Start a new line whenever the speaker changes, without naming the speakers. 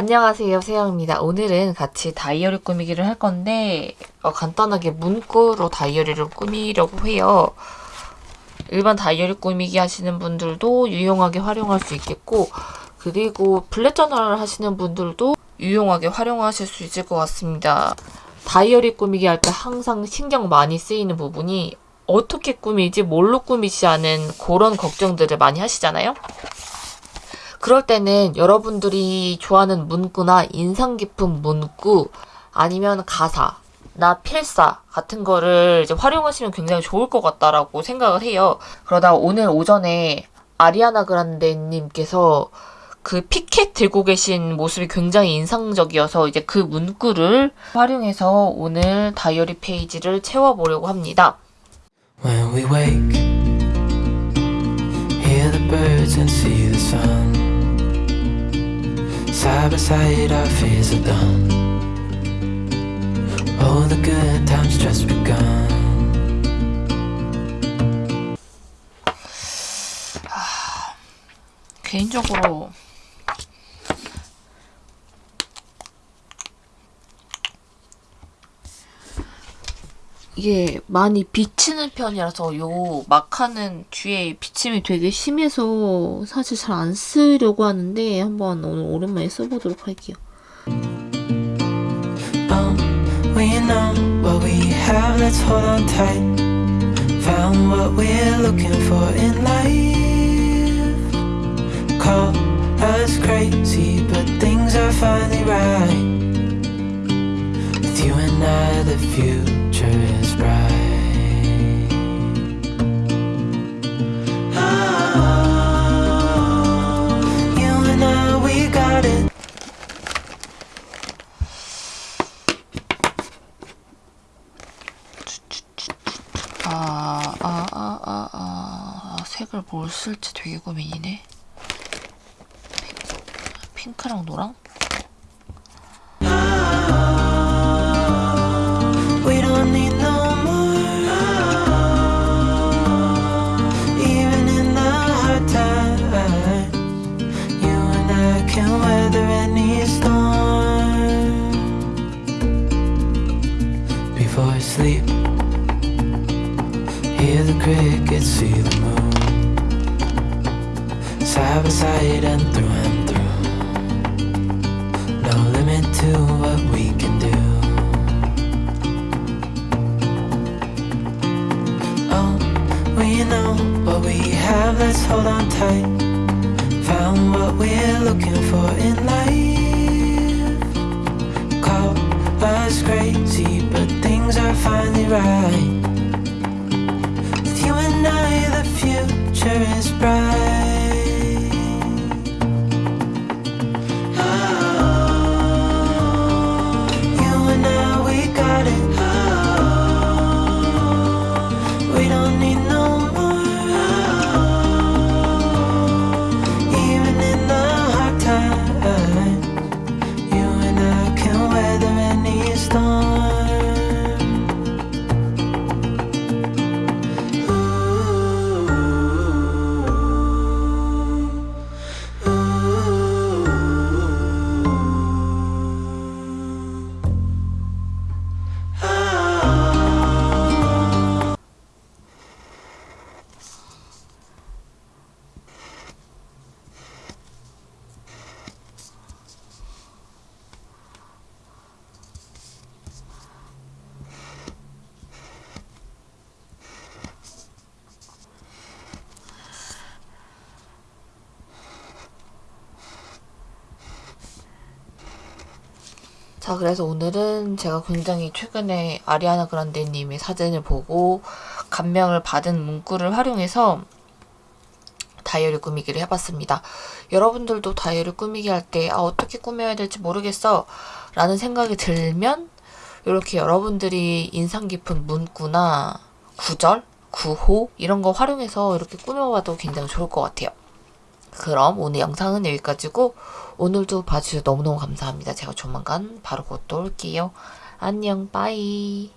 안녕하세요 세영입니다. 오늘은 같이 다이어리 꾸미기를 할 건데 어, 간단하게 문구로 다이어리를 꾸미려고 해요. 일반 다이어리 꾸미기 하시는 분들도 유용하게 활용할 수 있겠고 그리고 블랙 저널 하시는 분들도 유용하게 활용하실 수 있을 것 같습니다. 다이어리 꾸미기 할 때 항상 신경 많이 쓰이는 부분이 어떻게 꾸미지 뭘로 꾸미지 않은 그런 걱정들을 많이 하시잖아요. 그럴 때는 여러분들이 좋아하는 문구나 인상 깊은 문구 아니면 가사 나 필사 같은 거를 이제 활용하시면 굉장히 좋을 것 같다라고 생각을 해요. 그러다 오늘 오전에 아리아나 그란데님께서 그 피켓 들고 계신 모습이 굉장히 인상적이어서 이제 그 문구를 활용해서 오늘 다이어리 페이지를 채워보려고 합니다.
When we wake, and see the sun. Side by side, our fears are done. Oh, the good times just begun.
개인적으로 이게 많이 비치는 편이라서 요 마카는 뒤에 비침이 되게 심해서 사실 잘 안 쓰려고 하는데 한번 오늘 오랜만에 써보도록 할게요.
Oh,
아, 아, 아, 아, 아, 아, 색을 뭘 쓸지 되게 고민이네. 핑- 핑크랑 노랑?
Hear the crickets, see the moon. Side by side and through and through. No limit to what we can do. Oh, we know what we have, let's hold on tight. Found what we're looking for in life. Call us crazy, but things are finally right. Future is bright.
자, 그래서 오늘은 제가 굉장히 최근에 아리아나 그란데님의 사진을 보고 감명을 받은 문구를 활용해서 다이어리 꾸미기를 해봤습니다. 여러분들도 다이어리 꾸미기 할 때 아, 어떻게 꾸며야 될지 모르겠어 라는 생각이 들면 이렇게 여러분들이 인상 깊은 문구나 구절, 구호 이런 거 활용해서 이렇게 꾸며봐도 굉장히 좋을 것 같아요. 그럼 오늘 영상은 여기까지고 오늘도 봐주셔서 너무너무 감사합니다. 제가 조만간 바로 곧 또 올게요. 안녕 빠이